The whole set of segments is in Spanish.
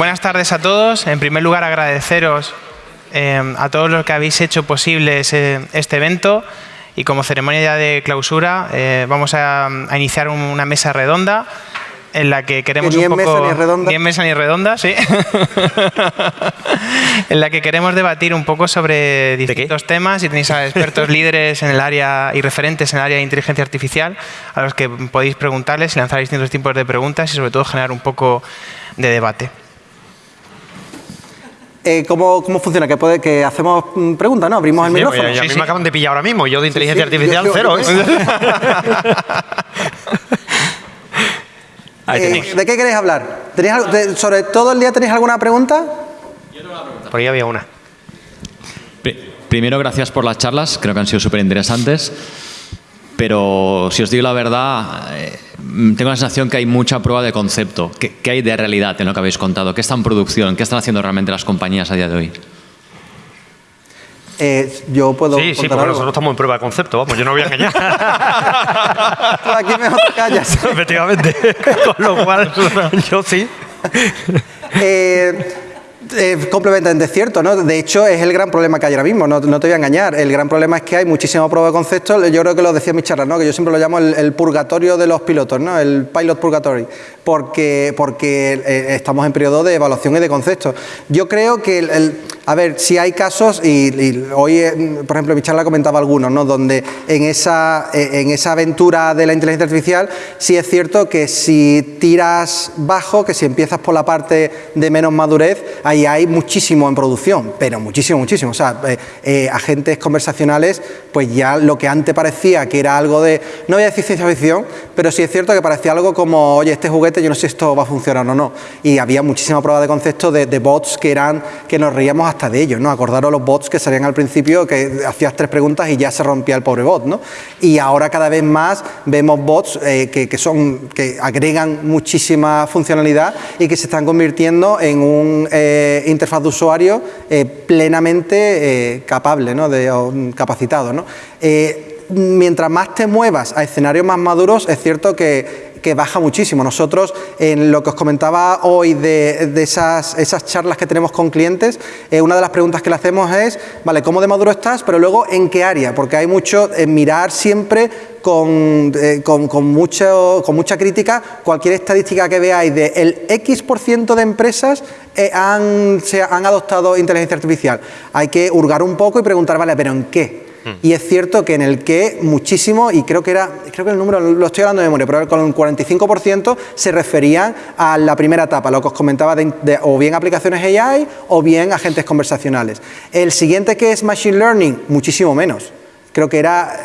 buenas tardes a todos. En primer lugar, agradeceros eh, a todos los que habéis hecho posible este evento y como ceremonia de clausura eh, vamos a, iniciar una mesa redonda en la que queremos ni un poco... Mesa ni redonda. Ni en mesa ni redonda, sí. en la que queremos debatir un poco sobre distintos temas y tenéis a expertos líderes en el área y referentes en el área de inteligencia artificial a los que podéis preguntarles y lanzar distintos tipos de preguntas y sobre todo generar un poco de debate. Eh, ¿cómo, ¿cómo, funciona? ¿Que, puede, que hacemos mm, preguntas, no? Abrimos el micrófono. a mí me acaban de pillar ahora mismo. Yo de inteligencia artificial, cero. ¿eh? Eh, ¿De qué queréis hablar? ¿Sobre todo el día tenéis alguna pregunta? Yo tengo una pregunta. Por ahí había una. Primero, gracias por las charlas. Creo que han sido súper interesantes. Pero si os digo la verdad, eh, tengo la sensación que hay mucha prueba de concepto. ¿Qué, hay de realidad en lo que habéis contado? ¿Qué está en producción? ¿Qué están haciendo realmente las compañías a día de hoy? Eh, yo puedo Sí, sí, porque nosotros estamos en prueba de concepto, vamos, yo no voy a engañar. Tú aquí mejor callas. Efectivamente, con lo cual yo sí. Eh, eh, completamente cierto, ¿no? De hecho, es el gran problema que hay ahora mismo, no, te voy a engañar. El gran problema es que hay muchísima prueba de concepto. Yo creo que lo decía mis charlas, ¿no? Que yo siempre lo llamo el, purgatorio de los pilotos, ¿no? El pilot purgatory, porque, porque eh, estamos en periodo de evaluación y de conceptos. Yo creo que a ver, si hay casos, y, hoy, eh, por ejemplo, mi charla comentaba algunos, ¿no? donde en esa, eh, en esa aventura de la inteligencia artificial sí es cierto que si tiras bajo, que si empiezas por la parte de menos madurez, ahí hay muchísimo en producción, pero muchísimo, muchísimo. O sea, eh, agentes conversacionales, pues ya lo que antes parecía que era algo de, no voy a decir ciencia ficción, pero sí es cierto que parecía algo como, oye, este juguete yo no sé si esto va a funcionar o no. Y había muchísima prueba de concepto de, bots que eran, que nos reíamos hasta de ellos, ¿no? Acordaros los bots que salían al principio, que hacías tres preguntas y ya se rompía el pobre bot, ¿no? Y ahora cada vez más vemos bots eh, que, son, que agregan muchísima funcionalidad y que se están convirtiendo en un eh, interfaz de usuario eh, plenamente capable, ¿no? De, capacitado, ¿no? mientras más te muevas a escenarios más maduros, es cierto que que baja muchísimo. Nosotros, en lo que os comentaba hoy de, esas, esas, charlas que tenemos con clientes, eh, una de las preguntas que le hacemos es, vale, ¿cómo de maduro estás? Pero luego, ¿en qué área? Porque hay mucho, en mirar siempre con, eh, con, mucho, con mucha crítica cualquier estadística que veáis de el X% de empresas eh, han, se, han adoptado inteligencia artificial. Hay que hurgar un poco y preguntar, vale, ¿pero en qué? Y es cierto que en el que muchísimo, y creo que era, creo que el número lo estoy hablando de memoria, pero con un 45% se referían a la primera etapa, lo que os comentaba o bien aplicaciones AI o bien agentes conversacionales. El siguiente que es Machine Learning, muchísimo menos. Creo que era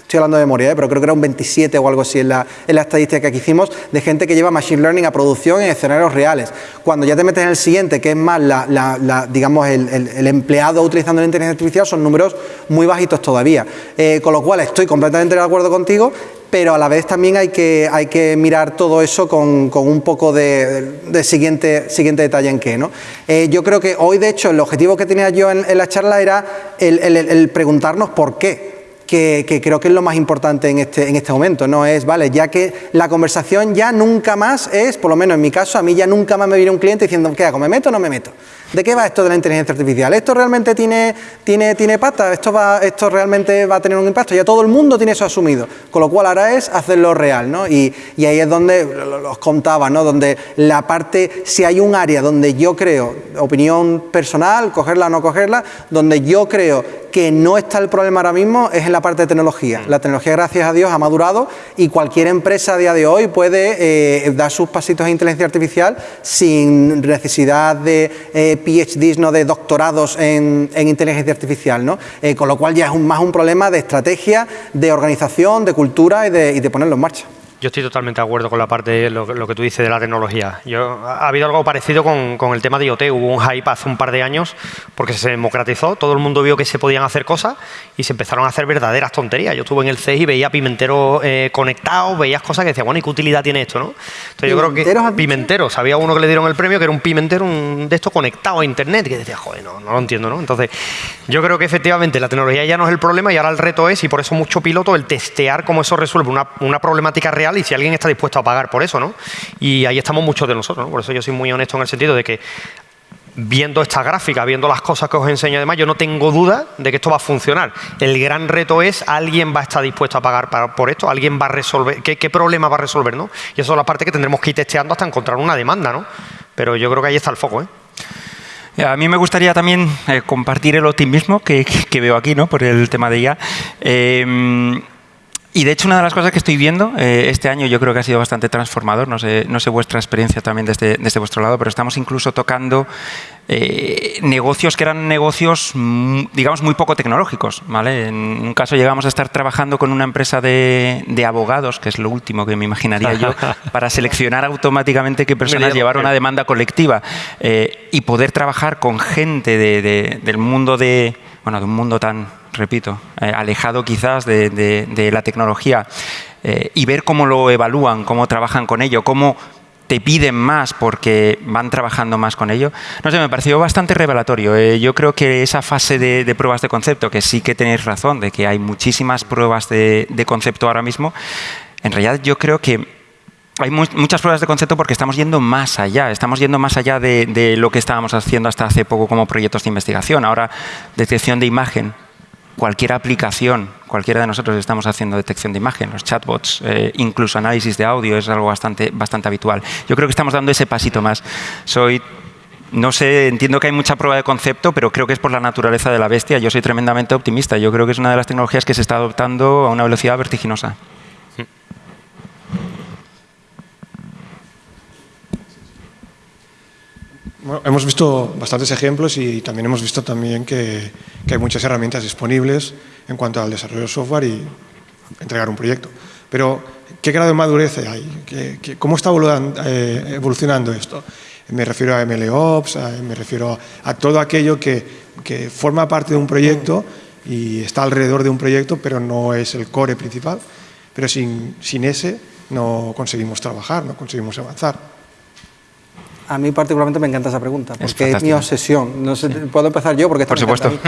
estoy hablando de memoria, ¿eh? pero creo que era un 27 o algo así en la, en la estadística que hicimos, de gente que lleva Machine Learning a producción en escenarios reales. Cuando ya te metes en el siguiente, que es más la, digamos, el, empleado utilizando la inteligencia artificial, son números muy bajitos todavía. Eh, con lo cual estoy completamente de acuerdo contigo, pero a la vez también hay que, hay que mirar todo eso con, un poco de, siguiente, siguiente detalle en qué. ¿no? Eh, yo creo que hoy, de hecho, el objetivo que tenía yo en, la charla era el preguntarnos por qué que, creo que es lo más importante en este, en este momento, ¿no? Es, vale, ya que la conversación ya nunca más es, por lo menos en mi caso, a mí ya nunca más me viene un cliente diciendo, ¿qué hago? ¿Me meto o no me meto? ¿De qué va esto de la inteligencia artificial? ¿Esto realmente tiene, tiene, tiene pata? ¿Esto, va, ¿Esto realmente va a tener un impacto? Ya todo el mundo tiene eso asumido, con lo cual ahora es hacerlo real, ¿no? Y, y ahí es donde los contaba, ¿no? Donde la parte, si hay un área donde yo creo, opinión personal, cogerla o no cogerla, donde yo creo que no está el problema ahora mismo es en la parte de tecnología. La tecnología, gracias a Dios, ha madurado y cualquier empresa a día de hoy puede eh, dar sus pasitos a inteligencia artificial sin necesidad de eh, PhDs, ¿no? de doctorados en, inteligencia artificial. ¿no? Eh, con lo cual ya es más un problema de estrategia, de organización, de cultura y de ponerlo en marcha. Yo estoy totalmente de acuerdo con la parte de lo, que tú dices de la tecnología. Yo, ha habido algo parecido con, el tema de IoT. Hubo un hype hace un par de años porque se democratizó, todo el mundo vio que se podían hacer cosas y se empezaron a hacer verdaderas tonterías. Yo estuve en el CES y veía pimenteros eh, conectados, veías cosas que decía, bueno, ¿y qué utilidad tiene esto? ¿no? Entonces yo creo que pimenteros, había uno que le dieron el premio que era un pimentero de esto conectado a internet, que decía, joder, no, no lo entiendo, ¿no? Entonces yo creo que efectivamente la tecnología ya no es el problema y ahora el reto es, y por eso mucho piloto, el testear cómo eso resuelve una, una problemática real y si alguien está dispuesto a pagar por eso, ¿no? Y ahí estamos muchos de nosotros, ¿no? Por eso yo soy muy honesto en el sentido de que viendo esta gráfica, viendo las cosas que os enseño además, yo no tengo duda de que esto va a funcionar. El gran reto es, ¿alguien va a estar dispuesto a pagar por esto? ¿Alguien va a resolver? ¿Qué, problema va a resolver? ¿no? Y eso es la parte que tendremos que ir testeando hasta encontrar una demanda, ¿no? Pero yo creo que ahí está el foco, ¿eh? A mí me gustaría también eh, compartir el optimismo que, veo aquí, ¿no? Por el tema de IA. Eh, y de hecho, una de las cosas que estoy viendo eh, este año yo creo que ha sido bastante transformador, no sé, no sé vuestra experiencia también desde, desde vuestro lado, pero estamos incluso tocando eh, negocios que eran negocios, mm, digamos, muy poco tecnológicos. ¿vale? En un caso llegamos a estar trabajando con una empresa de, de abogados, que es lo último que me imaginaría yo, para seleccionar automáticamente qué personas llevaron una demanda colectiva eh, y poder trabajar con gente de, del mundo de, bueno, de un mundo tan repito, eh, alejado quizás de, la tecnología eh, y ver cómo lo evalúan, cómo trabajan con ello, cómo te piden más porque van trabajando más con ello. No sé, me pareció bastante revelatorio. Eh, yo creo que esa fase de, pruebas de concepto, que sí que tenéis razón, de que hay muchísimas pruebas de, concepto ahora mismo, en realidad yo creo que hay muchas pruebas de concepto porque estamos yendo más allá, estamos yendo más allá de, lo que estábamos haciendo hasta hace poco como proyectos de investigación. Ahora, detección de imagen, cualquier aplicación, cualquiera de nosotros estamos haciendo detección de imagen, los chatbots, eh, incluso análisis de audio es algo bastante, bastante habitual. Yo creo que estamos dando ese pasito más. Soy no sé, entiendo que hay mucha prueba de concepto, pero creo que es por la naturaleza de la bestia. Yo soy tremendamente optimista. Yo creo que es una de las tecnologías que se está adoptando a una velocidad vertiginosa. Hemos visto bastantes ejemplos y también hemos visto también que, hay muchas herramientas disponibles en cuanto al desarrollo de software y entregar un proyecto. Pero, ¿qué grado de madurez hay? cómo está eh, evolucionando esto? Me refiero a MLOps, me refiero a todo aquello que, forma parte de un proyecto y está alrededor de un proyecto, pero no es el core principal. Pero sin, sin ese no conseguimos trabajar, no conseguimos avanzar. A mí particularmente me encanta esa pregunta, porque es, mi obsesión. No sé, Puedo empezar yo, porque Por supuesto.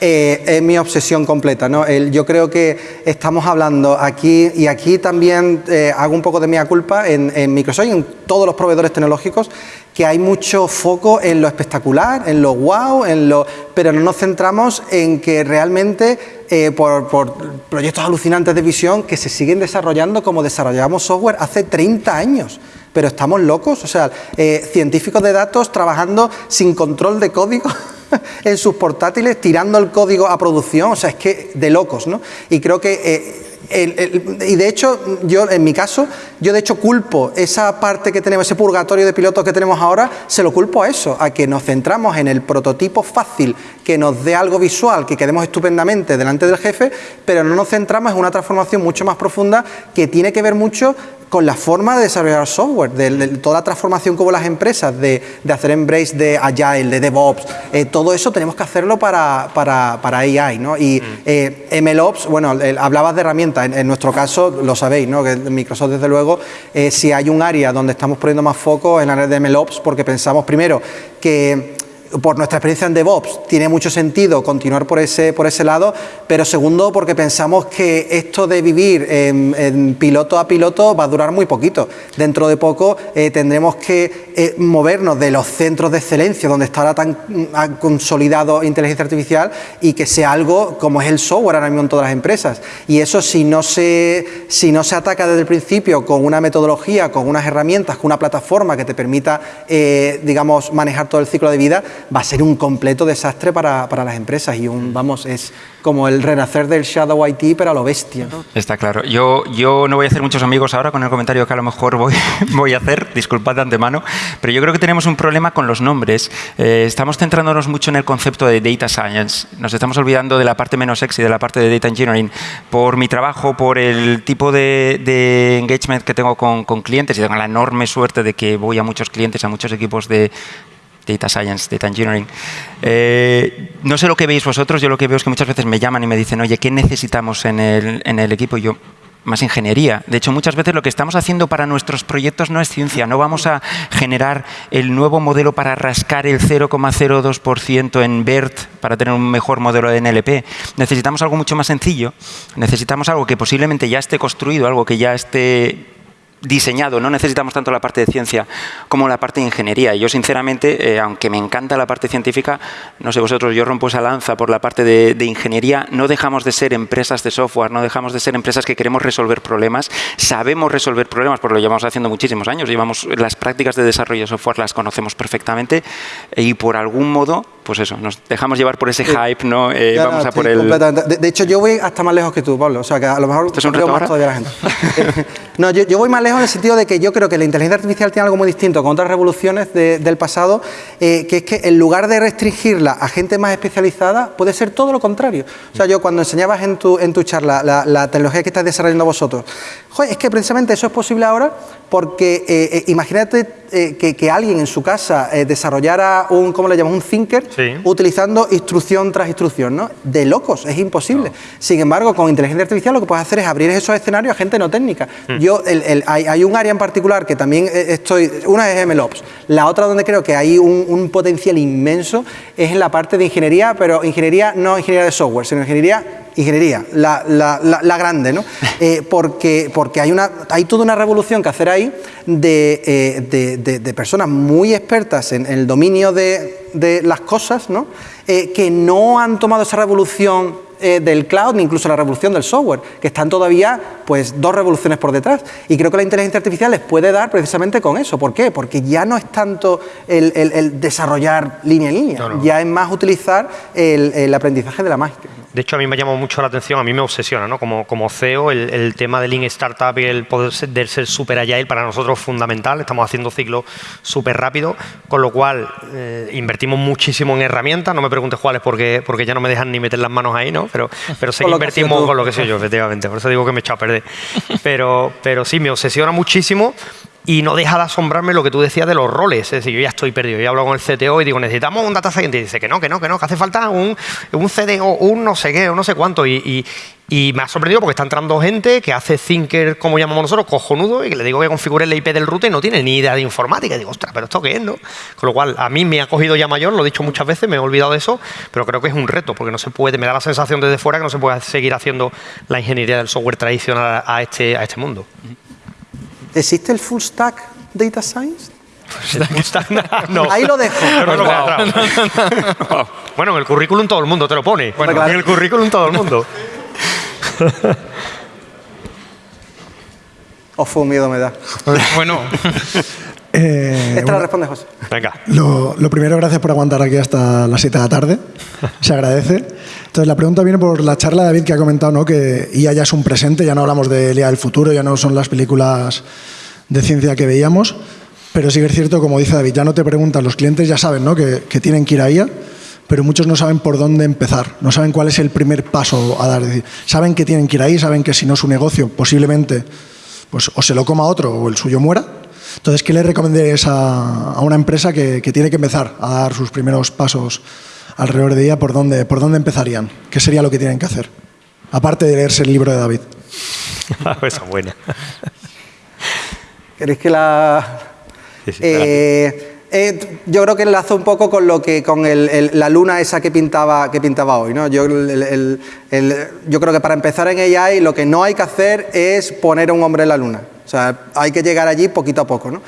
Eh, es mi obsesión completa. ¿no? yo creo que estamos hablando aquí, y aquí también eh, hago un poco de mía culpa en, Microsoft y en todos los proveedores tecnológicos, que hay mucho foco en lo espectacular, en lo wow, en lo, pero no nos centramos en que realmente eh, por, por, proyectos alucinantes de visión que se siguen desarrollando como desarrollamos software hace 30 años pero estamos locos, o sea, eh, científicos de datos trabajando sin control de código en sus portátiles, tirando el código a producción, o sea, es que de locos, ¿no? Y creo que... Eh, y de hecho, yo en mi caso, yo de hecho culpo esa parte que tenemos, ese purgatorio de pilotos que tenemos ahora, se lo culpo a eso, a que nos centramos en el prototipo fácil, que nos dé algo visual, que quedemos estupendamente delante del jefe, pero no nos centramos en una transformación mucho más profunda que tiene que ver mucho con la forma de desarrollar software, de, toda la transformación que hubo las empresas, de, hacer embrace de Agile, de DevOps, eh, todo eso tenemos que hacerlo para, para, para AI, ¿no? Y mm. eh, MLOps, bueno, hablabas de herramientas, en, nuestro caso lo sabéis, ¿no? Que Microsoft desde luego, eh, si hay un área donde estamos poniendo más foco en la área de MLOps, porque pensamos primero que por nuestra experiencia en DevOps, tiene mucho sentido continuar por ese, por ese lado, pero segundo, porque pensamos que esto de vivir piloto a piloto va a durar muy poquito. Dentro de poco eh, tendremos que eh, movernos de los centros de excelencia, donde está tan consolidado inteligencia artificial, y que sea algo como es el software ahora mismo en todas las empresas. Y eso si no se, si no se ataca desde el principio con una metodología, con unas herramientas, con una plataforma que te permita, eh, digamos, manejar todo el ciclo de vida, va a ser un completo desastre para, para las empresas y un, vamos, es como el renacer del Shadow IT, pero a lo bestia. Está claro. Yo, yo no voy a hacer muchos amigos ahora con el comentario que a lo mejor voy, voy a hacer, disculpad de antemano, pero yo creo que tenemos un problema con los nombres. Eh, estamos centrándonos mucho en el concepto de Data Science. Nos estamos olvidando de la parte menos sexy, de la parte de Data Engineering. Por mi trabajo, por el tipo de, de engagement que tengo con, con clientes y tengo la enorme suerte de que voy a muchos clientes, a muchos equipos de, Data Science, Data Engineering. Eh, no sé lo que veis vosotros, yo lo que veo es que muchas veces me llaman y me dicen, oye, ¿qué necesitamos en el, en el equipo? Y yo, más ingeniería. De hecho, muchas veces lo que estamos haciendo para nuestros proyectos no es ciencia. No vamos a generar el nuevo modelo para rascar el 0,02% en BERT para tener un mejor modelo de NLP. Necesitamos algo mucho más sencillo. Necesitamos algo que posiblemente ya esté construido, algo que ya esté diseñado, no necesitamos tanto la parte de ciencia como la parte de ingeniería. Y yo, sinceramente, eh, aunque me encanta la parte científica, no sé vosotros, yo rompo esa lanza por la parte de, ingeniería, no dejamos de ser empresas de software, no dejamos de ser empresas que queremos resolver problemas, sabemos resolver problemas, porque lo llevamos haciendo muchísimos años, llevamos las prácticas de desarrollo de software las conocemos perfectamente y por algún modo pues eso, nos dejamos llevar por ese hype, ¿no? Eh, vamos a por el... De, hecho, yo voy hasta más lejos que tú, Pablo. O sea, que a lo mejor ¿Esto es un reto más todavía la gente. no, yo, voy más lejos en el sentido de que yo creo que la inteligencia artificial tiene algo muy distinto con otras revoluciones del pasado, eh, que es que en lugar de restringirla a gente más especializada, puede ser todo lo contrario. O sea, yo cuando enseñabas en tu, en tu charla la, tecnología que estás desarrollando vosotros, joder, es que precisamente eso es posible ahora porque eh, imagínate que, alguien en su casa desarrollara un, ¿cómo le llamamos? Un thinker utilizando instrucción tras instrucción, ¿no? De locos, es imposible. Sin embargo, con inteligencia artificial lo que puedes hacer es abrir esos escenarios a gente no técnica. Hmm. Yo, hay, un área en particular que también eh, estoy, una es MLOps, la otra donde creo que hay un, potencial inmenso es en la parte de ingeniería, pero ingeniería no ingeniería de software, sino ingeniería ingeniería, la, grande, ¿no? Eh, porque, porque hay, una, hay toda una revolución que hacer ahí de, eh, personas muy expertas en, el dominio de, las cosas, ¿no? Eh, que no han tomado esa revolución del cloud ni incluso la revolución del software, que están todavía pues dos revoluciones por detrás. Y creo que la inteligencia artificial les puede dar precisamente con eso. ¿Por qué? Porque ya no es tanto el, desarrollar línea en línea, ya es más utilizar el, aprendizaje de la mágica. De hecho, a mí me llama mucho la atención, a mí me obsesiona, ¿no? Como, como CEO, el, tema del Lean Startup y el poder ser, ser super agile para nosotros es fundamental. Estamos haciendo ciclos súper rápidos, con lo cual eh, invertimos muchísimo en herramientas. No me preguntes cuáles porque, porque ya no me dejan ni meter las manos ahí, ¿no? Pero, pero que invertimos con lo que sé yo, efectivamente. Por eso digo que me he echado a perder. Pero, pero sí, me obsesiona muchísimo y no deja de asombrarme lo que tú decías de los roles. Es decir, yo ya estoy perdido. Yo hablo con el CTO y digo, necesitamos un data scientist. Y dice que no, que no, que no, que hace falta un, un CDO, un no sé qué, o no sé cuánto. Y, me ha sorprendido porque está entrando gente que hace thinker, como llamamos nosotros, cojonudo, y que le digo que configure el IP del router y no tiene ni idea de informática. Y digo, ostras, pero esto qué es, ¿no? Con lo cual, a mí me ha cogido ya mayor, lo he dicho muchas veces, me he olvidado de eso, pero creo que es un reto, porque no se puede, me da la sensación desde fuera que no se puede seguir haciendo la ingeniería del software tradicional a este, a este mundo. ¿Existe el full stack data science? no. Ahí lo dejo. bueno, en el currículum todo el mundo te lo pone. Bueno, en el currículum todo el mundo. O fue un miedo me da. bueno. Eh, Esta la responde José. Venga. Lo, primero, gracias por aguantar aquí hasta las 7 de la tarde. Se agradece. Entonces, la pregunta viene por la charla David que ha comentado ¿no? que IA ya es un presente, ya no hablamos de IA del futuro, ya no son las películas de ciencia que veíamos, pero sí que es cierto, como dice David, ya no te preguntan, los clientes ya saben ¿no? que, tienen que ir a IA, pero muchos no saben por dónde empezar, no saben cuál es el primer paso a dar. saben que tienen que ir ahí, saben que si no su negocio posiblemente pues, o se lo coma otro o el suyo muera. Entonces, ¿qué le recomendarías a, una empresa que, tiene que empezar a dar sus primeros pasos alrededor de IA? ¿Por dónde, ¿Por dónde empezarían? ¿Qué sería lo que tienen que hacer? Aparte de leerse el libro de David. Esa buena. ¿Queréis que la...? Eh, eh, yo creo que enlazo un poco con lo que con la luna esa que pintaba, que pintaba hoy. ¿no? Yo, yo creo que para empezar en AI lo que no hay que hacer es poner a un hombre en la luna. O sea, hay que llegar allí poquito a poco. ¿no?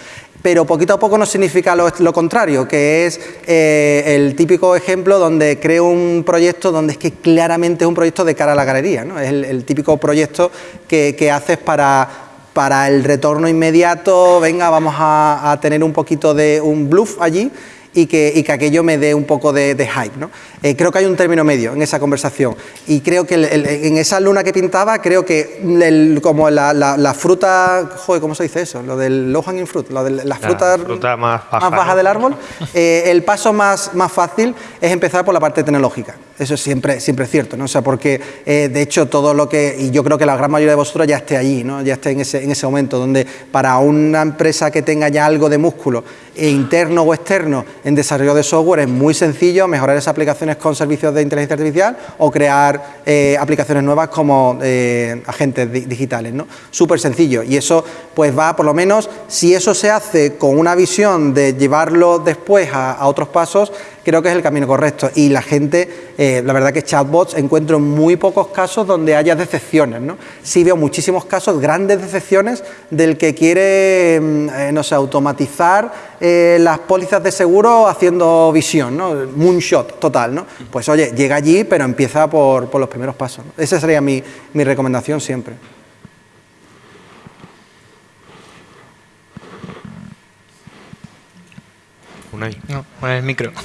Pero poquito a poco no significa lo, contrario, que es eh, el típico ejemplo donde creo un proyecto donde es que claramente es un proyecto de cara a la galería. ¿no? Es el, típico proyecto que, haces para para el retorno inmediato, venga, vamos a, tener un poquito de un bluff allí y que, aquello me dé un poco de, hype. ¿no? Eh, creo que hay un término medio en esa conversación y creo que en esa luna que pintaba, creo que como la, fruta, joder, ¿cómo se dice eso? Lo del low hanging fruit, lo de la fruta, más baja, del árbol, eh, el paso más, más fácil es empezar por la parte tecnológica. Eso es siempre, siempre es cierto, ¿no? O sea, porque eh, de hecho todo lo que, y yo creo que la gran mayoría de vosotros ya esté allí, ¿no? Ya esté en ese, en ese momento, donde para una empresa que tenga ya algo de músculo, interno o externo, en desarrollo de software, es muy sencillo mejorar esas aplicaciones con servicios de inteligencia artificial o crear eh, aplicaciones nuevas como eh, agentes digitales, ¿no? Súper sencillo. Y eso, pues va, por lo menos, si eso se hace con una visión de llevarlo después a otros pasos, creo que es el camino correcto. Y la gente, eh, la verdad que chatbots encuentro muy pocos casos donde haya decepciones. ¿no? Sí veo muchísimos casos, grandes decepciones del que quiere, mm, eh, no sé, automatizar eh, las pólizas de seguro haciendo visión, ¿no? moonshot total. ¿no? Pues oye, llega allí, pero empieza por, por los primeros pasos. Esa sería mi recomendación siempre. No, con el micro.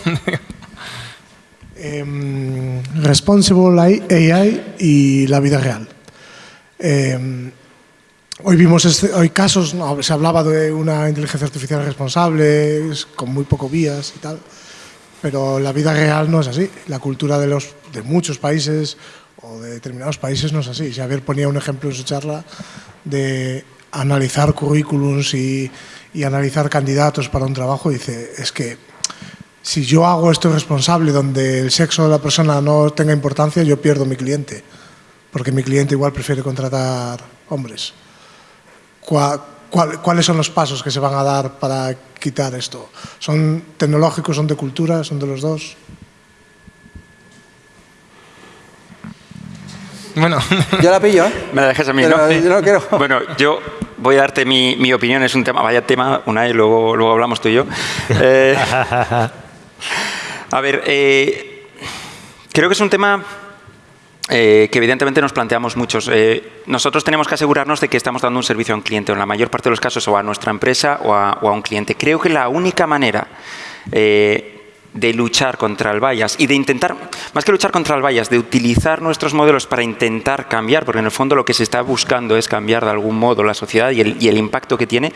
Em, responsible AI y la vida real. Em, hoy vimos este, hoy casos, se hablaba de una inteligencia artificial responsable, con muy poco vías y tal, pero la vida real no es así. La cultura de, los, de muchos países o de determinados países no es así. Xavier ponía un ejemplo en su charla de analizar currículums y, y analizar candidatos para un trabajo, dice, es que si yo hago esto responsable donde el sexo de la persona no tenga importancia, yo pierdo mi cliente, porque mi cliente igual prefiere contratar hombres. cuáles son los pasos que se van a dar para quitar esto? ¿Son tecnológicos, son de cultura, son de los dos? Bueno. Yo la pillo, ¿eh? Me la dejes a mí, ¿no? Yo no quiero. Bueno, yo voy a darte mi, mi, opinión, es un tema, vaya tema, una y luego, luego hablamos tú y yo. Eh, a ver, eh, creo que es un tema eh, que evidentemente nos planteamos muchos. nosotros tenemos que asegurarnos de que estamos dando un servicio a un cliente, en la mayor parte de los casos, o a nuestra empresa o a, o a un cliente. Creo que la única manera de luchar contra el bias y de intentar, más que luchar contra el bias, de utilizar nuestros modelos para intentar cambiar, porque en el fondo lo que se está buscando es cambiar de algún modo la sociedad y el, impacto que tiene,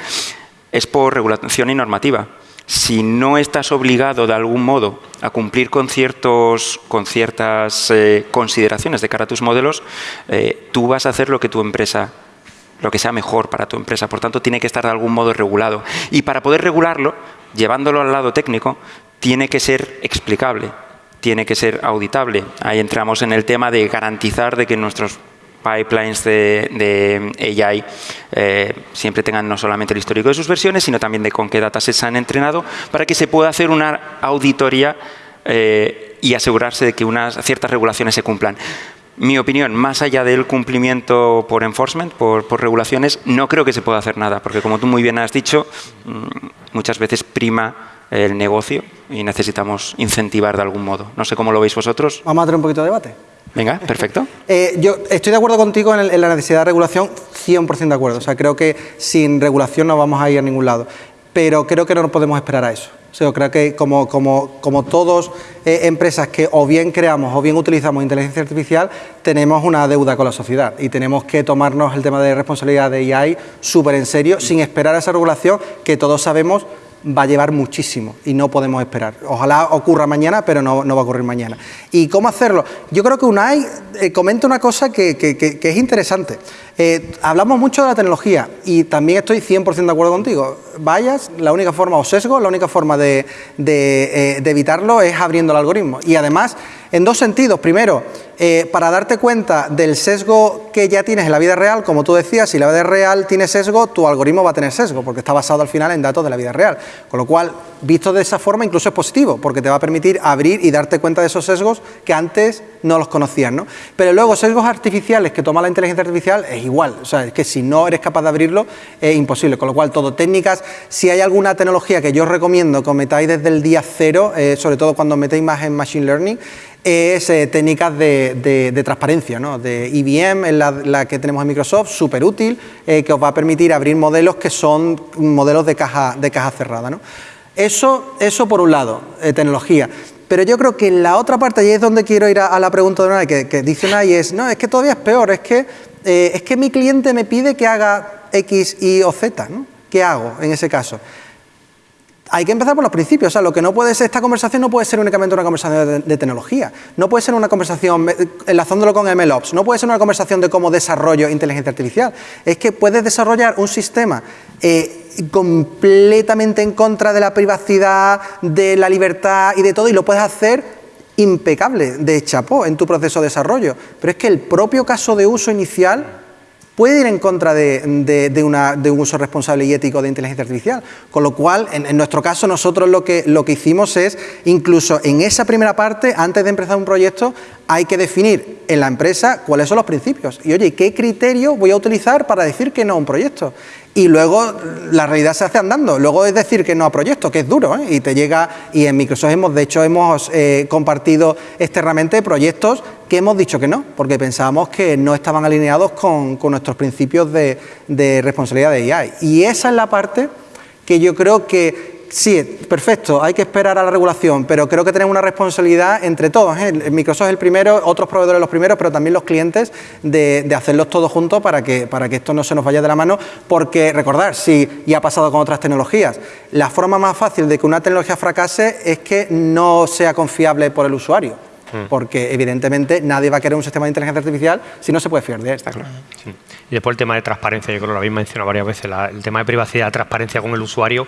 es por regulación y normativa. Si no estás obligado de algún modo a cumplir con, ciertos, con ciertas eh, consideraciones de cara a tus modelos, eh, tú vas a hacer lo que tu empresa lo que sea mejor para tu empresa. Por tanto, tiene que estar de algún modo regulado. Y para poder regularlo, llevándolo al lado técnico, tiene que ser explicable, tiene que ser auditable. Ahí entramos en el tema de garantizar de que nuestros pipelines de, AI eh, siempre tengan no solamente el histórico de sus versiones, sino también de con qué datasets se han entrenado, para que se pueda hacer una auditoría eh, y asegurarse de que unas ciertas regulaciones se cumplan. Mi opinión, más allá del cumplimiento por enforcement, por, por regulaciones, no creo que se pueda hacer nada, porque como tú muy bien has dicho, mm, muchas veces prima el negocio y necesitamos incentivar de algún modo. No sé cómo lo veis vosotros. Vamos a tener un poquito de debate. Venga, perfecto. Eh, yo estoy de acuerdo contigo en, la necesidad de regulación, 100% de acuerdo. O sea, creo que sin regulación no vamos a ir a ningún lado. Pero creo que no nos podemos esperar a eso. O sea, creo que como, como, como todos eh, empresas que o bien creamos o bien utilizamos inteligencia artificial, tenemos una deuda con la sociedad y tenemos que tomarnos el tema de responsabilidad de AI súper en serio, sin esperar a esa regulación que todos sabemos va a llevar muchísimo y no podemos esperar. Ojalá ocurra mañana, pero no, va a ocurrir mañana. ¿Y cómo hacerlo? Yo creo que UNAI eh, comenta una cosa que, es interesante. Eh, hablamos mucho de la tecnología y también estoy 100% de acuerdo contigo. Vayas, la única forma, o sesgo, la única forma de, eh, evitarlo es abriendo el algoritmo. Y además, en dos sentidos. Primero, eh, para darte cuenta del sesgo que ya tienes en la vida real, como tú decías, si la vida real tiene sesgo, tu algoritmo va a tener sesgo, porque está basado al final en datos de la vida real. Con lo cual, visto de esa forma, incluso es positivo, porque te va a permitir abrir y darte cuenta de esos sesgos que antes no los conocías. ¿no? Pero luego, sesgos artificiales que toma la inteligencia artificial es igual. O sea, es que si no eres capaz de abrirlo, es imposible. Con lo cual, todo técnicas, si hay alguna tecnología que yo recomiendo que metáis desde el día cero, eh, sobre todo cuando metéis más en Machine Learning, es eh, técnicas de, transparencia, ¿no? de IBM, es la, que tenemos en Microsoft, súper útil, eh, que os va a permitir abrir modelos que son modelos de caja, de caja cerrada. ¿no? Eso, eso por un lado, tecnología. Pero yo creo que la otra parte, y es donde quiero ir a, la pregunta de una que, que dice y es, no, es que todavía es peor, es que, es que mi cliente me pide que haga X, Y o Z, ¿no? ¿Qué hago en ese caso? hay que empezar por los principios. O sea, lo que no puede ser, esta conversación no puede ser únicamente una conversación de, tecnología. No puede ser una conversación enlazándolo con MLOps. No puede ser una conversación de cómo desarrollo inteligencia artificial. Es que puedes desarrollar un sistema eh, completamente en contra de la privacidad, de la libertad y de todo, y lo puedes hacer impecable, de chapó, en tu proceso de desarrollo. Pero es que el propio caso de uso inicial puede ir en contra de, un uso responsable y ético de inteligencia artificial. Con lo cual, en, nuestro caso, nosotros lo que, lo que hicimos es, incluso en esa primera parte, antes de empezar un proyecto, hay que definir en la empresa cuáles son los principios. Y oye, ¿qué criterio voy a utilizar para decir que no a un proyecto? Y luego la realidad se hace andando. Luego es decir que no a proyectos, que es duro, ¿eh? y te llega, y en Microsoft hemos, de hecho, hemos eh, compartido externamente proyectos que hemos dicho que no, porque pensábamos que no estaban alineados con, nuestros principios de, de responsabilidad de AI. Y esa es la parte que yo creo que Sí, perfecto, hay que esperar a la regulación, pero creo que tenemos una responsabilidad entre todos. ¿eh? Microsoft es el primero, otros proveedores los primeros, pero también los clientes de, hacerlos todos juntos para que, para que esto no se nos vaya de la mano, porque recordar, sí, y ha pasado con otras tecnologías, la forma más fácil de que una tecnología fracase es que no sea confiable por el usuario hmm. porque evidentemente nadie va a querer un sistema de inteligencia artificial si no se puede fiar de él. Está claro. Y después el tema de transparencia, yo creo que lo habéis mencionado varias veces, el tema de privacidad, transparencia con el usuario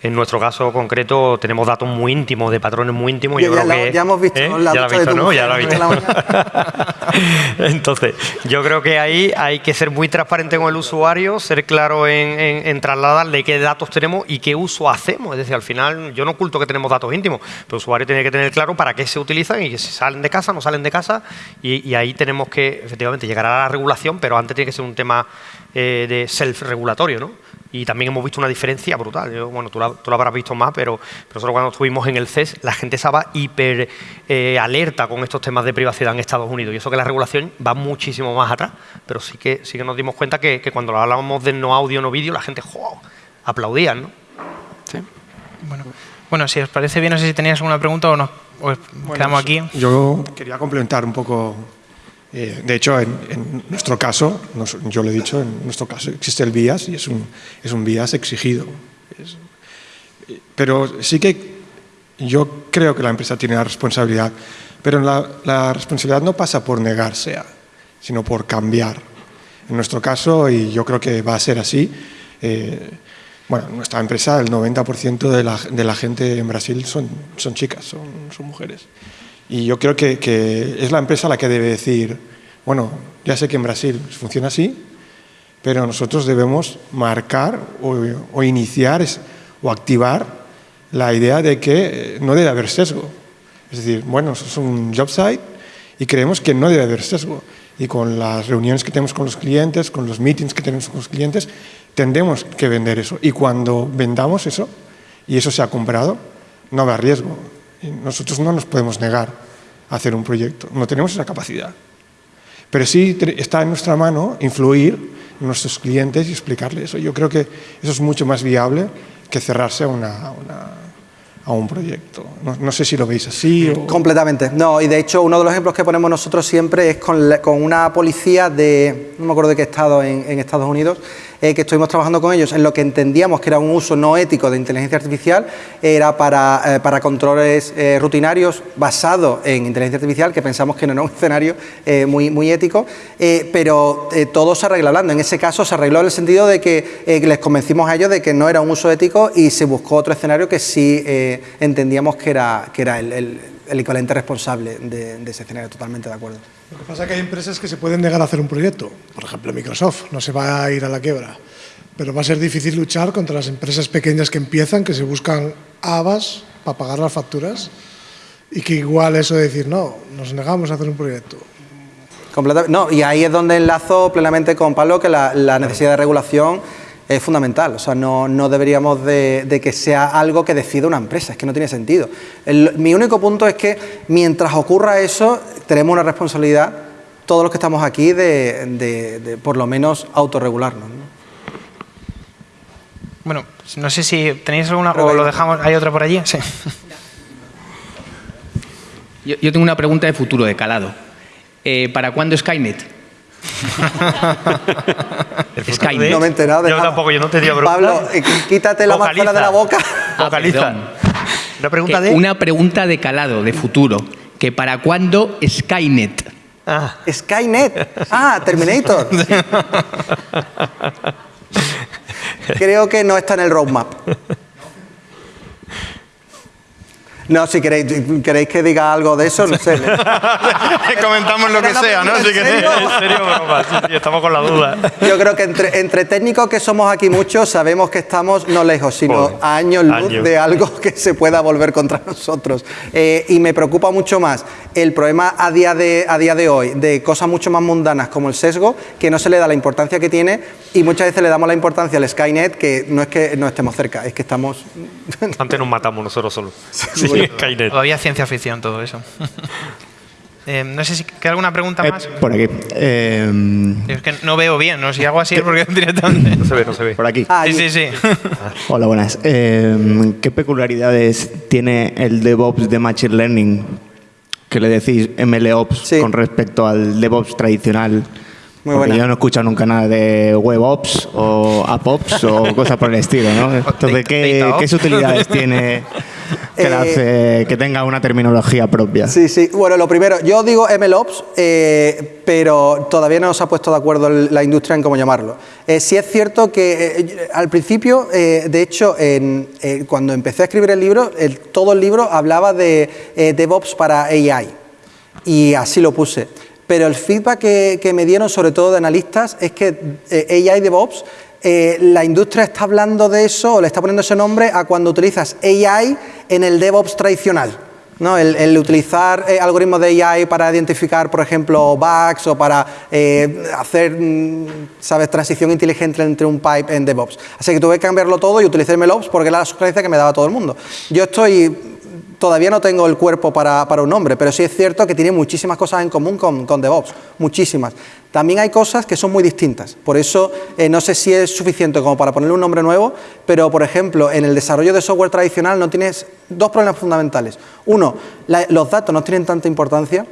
en nuestro caso concreto tenemos datos muy íntimos, de patrones muy íntimos. Yo ya, ya hemos visto ¿eh? la ya visto, ¿no? Ya lo visto. Entonces, yo creo que ahí hay que ser muy transparente con el usuario, ser claro en, trasladarle qué datos tenemos y qué uso hacemos. Es decir, al final yo no oculto que tenemos datos íntimos, pero el usuario tiene que tener claro para qué se utilizan y si salen de casa, no salen de casa. Y, ahí tenemos que, efectivamente, llegar a la regulación, pero antes tiene que ser un tema eh, de self-regulatorio, ¿no? Y también hemos visto una diferencia brutal. bueno, tú lo, habrás visto más, pero, nosotros cuando estuvimos en el CES, la gente estaba hiper eh, alerta con estos temas de privacidad en Estados Unidos. Y eso que la regulación va muchísimo más atrás, pero sí que, sí que nos dimos cuenta que, cuando hablábamos de no audio, no vídeo, la gente ¡jo! aplaudía, ¿no? Sí. Bueno, bueno, si os parece bien, no sé si tenías alguna pregunta o nos quedamos aquí. Yo quería complementar un poco eh, de hecho, en, nuestro caso, yo lo he dicho, en nuestro caso existe el BIAS y es un, es un BIAS exigido. pero sí que yo creo que la empresa tiene la responsabilidad, pero la, la responsabilidad no pasa por negarse, sino por cambiar. En nuestro caso, y yo creo que va a ser así, eh, bueno, nuestra empresa, el 90% de la, de la, gente en Brasil son, son chicas, son, son mujeres. Y yo creo que, es la empresa la que debe decir, bueno, ya sé que en Brasil funciona así, pero nosotros debemos marcar o, o iniciar o activar la idea de que eh, no debe haber sesgo. Es decir, bueno, es un job site y creemos que no debe haber sesgo. Y con las reuniones que tenemos con los clientes, con los meetings que tenemos con los clientes, tendremos que vender eso. Y cuando vendamos eso, y eso se ha comprado, no habrá riesgo. Nosotros no nos podemos negar a hacer un proyecto, no tenemos esa capacidad. Pero sí está en nuestra mano influir en nuestros clientes y explicarles eso. Yo creo que eso es mucho más viable que cerrarse a, una, a un proyecto. No, sé si lo veis así. Completamente. No, y de hecho uno de los ejemplos que ponemos nosotros siempre es con, con una policía de, no me acuerdo de qué estado en Estados Unidos, eh, que estuvimos trabajando con ellos en lo que entendíamos que era un uso no ético de inteligencia artificial, era para, eh, para controles eh, rutinarios basados en inteligencia artificial, que pensamos que no era un escenario muy, muy ético, pero todo se arregla hablando. En ese caso se arregló en el sentido de que les convencimos a ellos de que no era un uso ético y se buscó otro escenario que sí entendíamos que era, que era el, equivalente responsable de ese escenario, totalmente de acuerdo. Lo que pasa es que hay empresas que se pueden negar a hacer un proyecto. Por ejemplo, Microsoft no se va a ir a la quiebra. Pero va a ser difícil luchar contra las empresas pequeñas que empiezan, que se buscan habas para pagar las facturas y que igual eso de decir, no, nos negamos a hacer un proyecto. No, y ahí es donde enlazo plenamente con Pablo que la, la necesidad de regulación es fundamental. O sea, no, no deberíamos de, que sea algo que decida una empresa, es que no tiene sentido. mi único punto es que mientras ocurra eso, tenemos una responsabilidad, todos los que estamos aquí, de, por lo menos autorregularnos. Bueno, no sé si tenéis alguna o lo dejamos, ¿hay otra por allí? Sí. Yo, tengo una pregunta de futuro, de calado. Eh, ¿Para cuándo Skynet? Skynet. No me he enterado de Yo tampoco, yo no te digo Pablo, eh, quítate la máscara de la boca. Vocaliza. una pregunta de... Una pregunta de calado, de futuro. Que ¿Para cuándo Skynet? Ah. Skynet. Ah, Terminator. Creo que no está en el roadmap. No, si queréis, queréis que diga algo de eso, no sé. Comentamos lo que sea, ¿no? Si queréis. En serio, broma, sí, sí, estamos con la duda. Yo creo que entre, entre técnicos que somos aquí muchos, sabemos que estamos no lejos, sino a años luz años. de algo que se pueda volver contra nosotros. Eh, y me preocupa mucho más el problema a día, de, a día de hoy de cosas mucho más mundanas como el sesgo, que no se le da la importancia que tiene y muchas veces le damos la importancia al Skynet, que no es que no estemos cerca, es que estamos... Antes nos matamos nosotros solos. Sí, Skynet. Todavía ciencia ficción todo eso. Eh, no sé si queda alguna pregunta Eh, más. por aquí. Eh, Es que no veo bien, ¿no? Si hago así es porque directamente. No se ve, no se ve. por aquí. Ah, Sí, sí, sí. Hola, buenas. Eh, ¿Qué peculiaridades tiene el DevOps de Machine Learning que le decís MLOps Sí. con respecto al DevOps tradicional? Muy Porque buena. yo no he escuchado nunca nada de WebOps o AppOps o cosas por el estilo, ¿no? Entonces, ¿qué. ¿qué utilidades tiene que, Eh, hace que tenga una terminología propia? Sí, sí. Bueno, lo primero, yo digo MLOps, eh, pero todavía no se ha puesto de acuerdo la industria en cómo llamarlo. Eh, sí es cierto que eh, al principio, eh, de hecho, en- eh, cuando empecé a escribir el libro, el- todo el libro hablaba de eh, DevOps para AI y así lo puse. Pero el feedback que, me dieron, sobre todo de analistas, es que eh, AI DevOps, eh, la industria está hablando de eso o le está poniendo ese nombre a cuando utilizas AI en el DevOps tradicional. ¿no? El, el utilizar eh, algoritmos de AI para identificar, por ejemplo, bugs o para eh, hacer, mm, ¿sabes?, transición inteligente entre un pipe en DevOps. Así que tuve que cambiarlo todo y utilicé MLOps porque era la sugerencia que me daba todo el mundo. Yo estoy todavía no tengo el cuerpo para, un nombre, pero sí es cierto que tiene muchísimas cosas en común con, con DevOps, muchísimas. También hay cosas que son muy distintas, por eso eh, no sé si es suficiente como para ponerle un nombre nuevo, pero por ejemplo, en el desarrollo de software tradicional no tienes dos problemas fundamentales. Uno, los datos no tienen tanta importancia,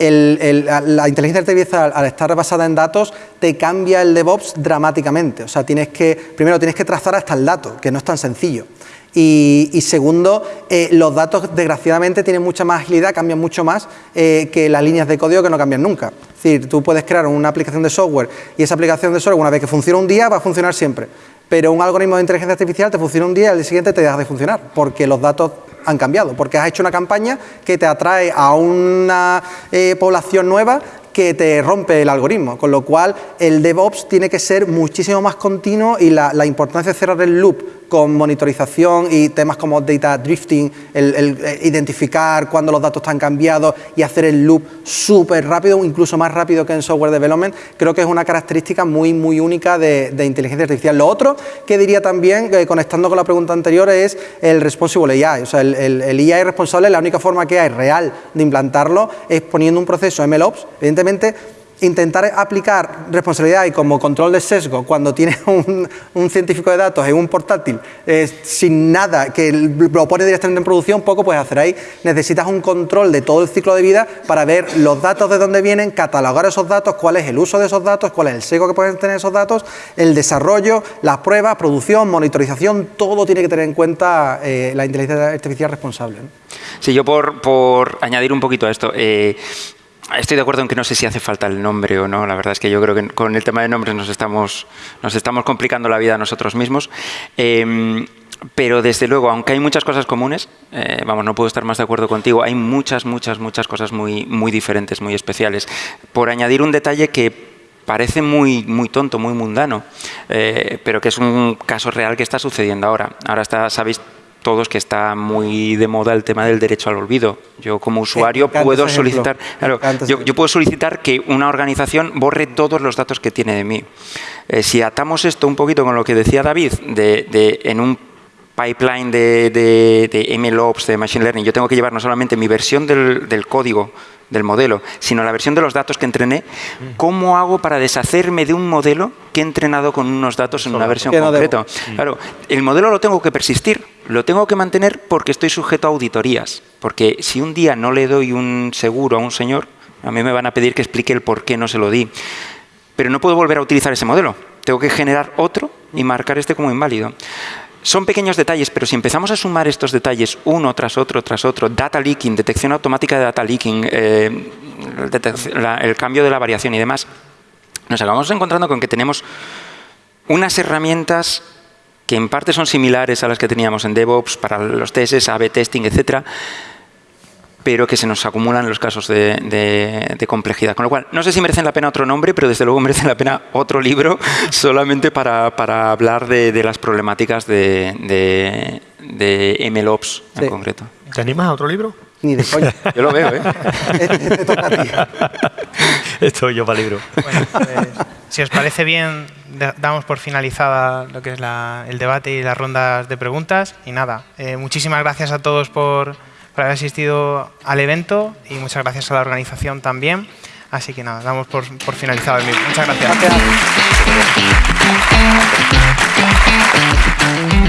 la inteligencia artificial, al estar basada en datos, te cambia el DevOps dramáticamente. O sea, tienes que, primero tienes que trazar hasta el dato, que no es tan sencillo. Y, segundo, eh, los datos desgraciadamente tienen mucha más agilidad, cambian mucho más eh, que las líneas de código que no cambian nunca. Es decir, tú puedes crear una aplicación de software y esa aplicación de software, una vez que funciona un día, va a funcionar siempre. Pero un algoritmo de inteligencia artificial te funciona un día y al día siguiente te deja de funcionar, porque los datos han cambiado, porque has hecho una campaña que te atrae a una eh, población nueva que te rompe el algoritmo, con lo cual el DevOps tiene que ser muchísimo más continuo y la importancia de cerrar el loop con monitorización y temas como data drifting, el, el, eh, identificar cuando los datos están cambiados y hacer el loop súper rápido, incluso más rápido que en software development, creo que es una característica muy, muy única de, de inteligencia artificial. Lo otro que diría también, eh, conectando con la pregunta anterior, es el responsible AI. O sea, el, el, el AI responsable, la única forma que hay real de implantarlo es poniendo un proceso MLOps, evidentemente intentar aplicar responsabilidad y como control de sesgo cuando tienes un, científico de datos en un portátil eh, sin nada, que lo pone directamente en producción, poco puedes hacer ahí. Necesitas un control de todo el ciclo de vida para ver los datos de dónde vienen, catalogar esos datos, cuál es el uso de esos datos, cuál es el sesgo que pueden tener esos datos, el desarrollo, las pruebas, producción, monitorización, todo tiene que tener en cuenta eh, la inteligencia artificial responsable. Sí, yo por, por añadir un poquito a esto. eh, Estoy de acuerdo en que no sé si hace falta el nombre o no. La verdad es que yo creo que con el tema de nombres nos estamos, nos estamos complicando la vida a nosotros mismos. Eh, pero desde luego, aunque hay muchas cosas comunes, eh, vamos, no puedo estar más de acuerdo contigo, hay muchas, muchas, muchas cosas muy, muy diferentes, muy especiales. Por añadir un detalle que parece muy, muy tonto, muy mundano, eh, pero que es un caso real que está sucediendo ahora. Ahora está, sabéis todos que está muy de moda el tema del derecho al olvido. Yo como usuario puedo solicitar, claro, yo, puedo solicitar que una organización borre todos los datos que tiene de mí. Eh, si atamos esto un poquito con lo que decía David, de, de- en un pipeline de, de, de MLOps, de Machine Learning, yo tengo que llevar no solamente mi versión del, del código, del modelo, sino la versión de los datos que entrené, ¿cómo hago para deshacerme de un modelo que he entrenado con unos datos en una versión concreta? Claro, el modelo lo tengo que persistir, lo tengo que mantener porque estoy sujeto a auditorías. Porque si un día no le doy un seguro a un señor, a mí me van a pedir que explique el por qué no se lo di. Pero no puedo volver a utilizar ese modelo. Tengo que generar otro y marcar este como inválido. Son pequeños detalles, pero si empezamos a sumar estos detalles uno tras otro, tras otro, data leaking, detección automática de data leaking, eh, el cambio de la variación y demás, nos acabamos encontrando con que tenemos unas herramientas que en parte son similares a las que teníamos en DevOps para los tests, A-B testing, etcétera, pero que se nos acumulan los casos de, complejidad. Con lo cual, no sé si merecen la pena otro nombre, pero desde luego merecen la pena otro libro solamente para, hablar de, las problemáticas de, de MLOps en concreto. ¿Te animas a otro libro? Ni de coña. Yo lo veo, ¿eh? Estoy yo para libro. Bueno, pues, si os parece bien, damos por finalizada lo que es el debate y las rondas de preguntas. Y nada, eh, muchísimas gracias a todos por, por, haber asistido al evento y muchas gracias a la organización también. Así que nada, damos por, por finalizado el mismo. Muchas gracias. gracias.